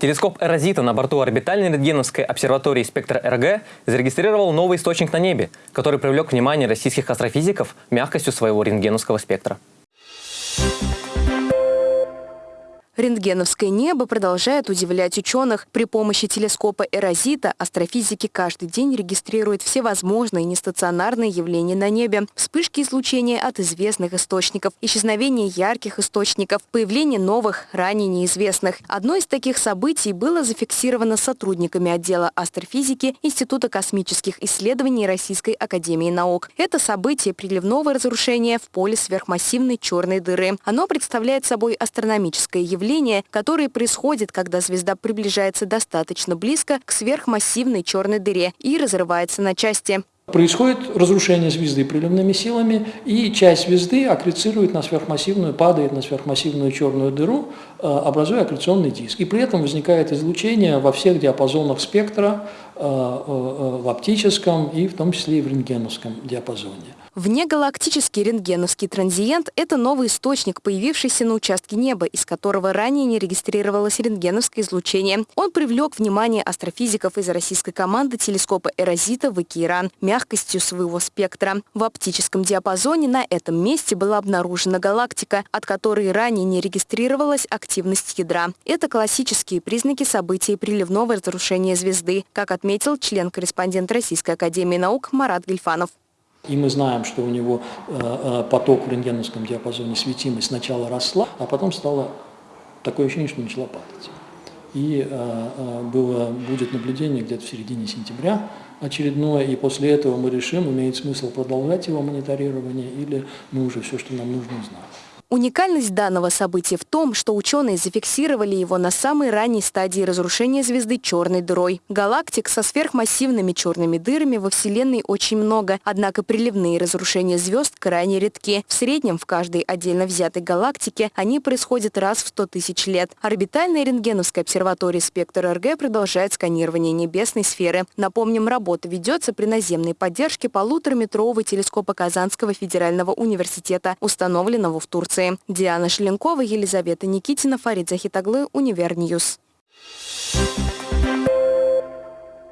Телескоп Эрозита на борту орбитальной рентгеновской обсерватории «Спектр РГ» зарегистрировал новый источник на небе, который привлек внимание российских астрофизиков мягкостью своего рентгеновского спектра. Рентгеновское небо продолжает удивлять ученых. При помощи телескопа Эрозита астрофизики каждый день регистрируют всевозможные нестационарные явления на небе. Вспышки излучения от известных источников, исчезновение ярких источников, появление новых, ранее неизвестных. Одно из таких событий было зафиксировано сотрудниками отдела астрофизики Института космических исследований Российской Академии Наук. Это событие приливного разрушения в поле сверхмассивной черной дыры. Оно представляет собой астрономическое явление, явление, которое происходит, когда звезда приближается достаточно близко к сверхмассивной черной дыре и разрывается на части. Происходит разрушение звезды приливными силами, и часть звезды аккрецирует на сверхмассивную, падает на сверхмассивную черную дыру, э, образуя аккреционный диск. И при этом возникает излучение во всех диапазонах спектра, э, э, в оптическом и в том числе и в рентгеновском диапазоне. Внегалактический рентгеновский транзиент – это новый источник, появившийся на участке неба, из которого ранее не регистрировалось рентгеновское излучение. Он привлек внимание астрофизиков из российской команды телескопа Эрозита в Икеиран мягкостью своего спектра. В оптическом диапазоне на этом месте была обнаружена галактика, от которой ранее не регистрировалась активность ядра. Это классические признаки событий приливного разрушения звезды, как отметил член-корреспондент Российской академии наук Марат Гельфанов. И мы знаем, что у него э, э, поток в рентгеновском диапазоне светимость сначала росла, а потом стало такое ощущение, что начала падать. И э, было, будет наблюдение где-то в середине сентября очередное, и после этого мы решим, имеет смысл продолжать его мониторирование или мы уже все, что нам нужно, узнаем. Уникальность данного события в том, что ученые зафиксировали его на самой ранней стадии разрушения звезды черной дырой. Галактик со сверхмассивными черными дырами во Вселенной очень много, однако приливные разрушения звезд крайне редки. В среднем в каждой отдельно взятой галактике они происходят раз в 100 тысяч лет. Орбитальная рентгеновская обсерватория «Спектр РГ» продолжает сканирование небесной сферы. Напомним, работа ведется при наземной поддержке полутораметрового телескопа Казанского федерального университета, установленного в Турции информации. Диана Шеленкова, Елизавета Никитина, Фарид Захитаглы, Универньюз. Thank you